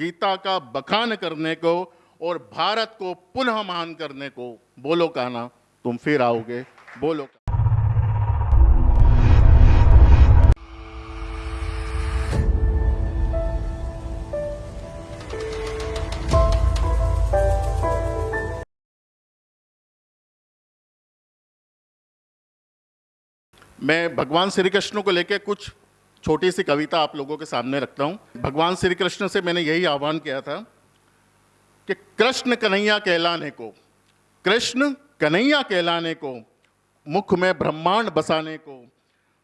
गीता का बखान करने को और भारत को पुनः महान करने को। बोलो कहना तुम फिर आओगे। बोलो मैं भगवान श्री कृष्ण को लेकर कुछ छोटी सी कविता आप लोगों के सामने रखता हूँ। भगवान श्री कृष्ण से मैंने यही आह्वान किया था कि कृष्ण कन्हैया कहलाने को, कृष्ण कन्हैया कहलाने को, मुख में ब्रह्मांड बसाने को,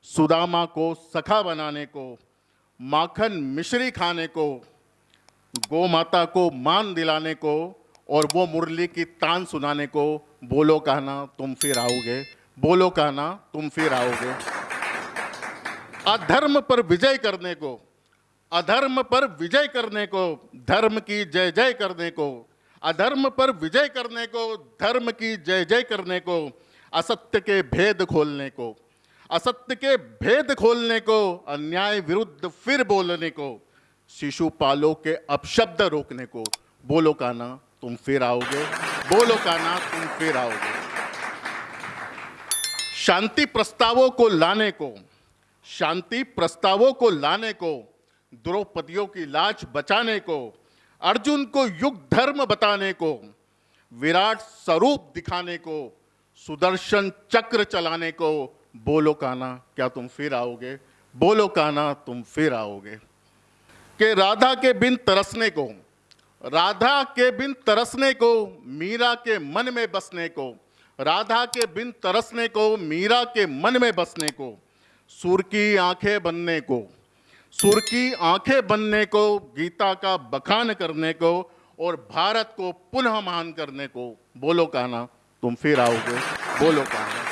सुदामा को सखा बनाने को, माखन मिश्री खाने को गौ माता को मान दिलाने को और वो मुरली की तान सुनाने को, बोलो कहना तुम फिर आओगे, बोलो कहना तुम फिर आओगे। अधर्म पर विजय करने को, अधर्म पर विजय करने को, धर्म की जय जय करने को, अधर्म पर विजय करने को, धर्म की जय जय करने को, असत्य के भेद खोलने को, असत्य के भेद खोलने को, अन्याय विरुद्ध फिर बोलने को शिशुपालों के अपशब्द रोकने को, बोलो काना तुम फिर आओगे, बोलो काना तुम फिर आओगे। शांति प्रस्तावों को लाने को शांति प्रस्तावों को लाने को, द्रौपदियों की लाज बचाने को, अर्जुन को युग धर्म बताने को, विराट स्वरूप दिखाने को, सुदर्शन चक्र चलाने को, बोलो काना क्या तुम फिर आओगे? बोलो काना तुम फिर आओगे। के राधा के बिन तरसने को, राधा के बिन तरसने को, मीरा के मन में बसने को, राधा के बिन तरसने को, मीरा के मन में बसने को सुर की आँखें बनने को, सुर की आँखें बनने को, गीता का बखान करने को और भारत को पुनः महान करने को, बोलो कहना, तुम फिर आओगे, बोलो कहना।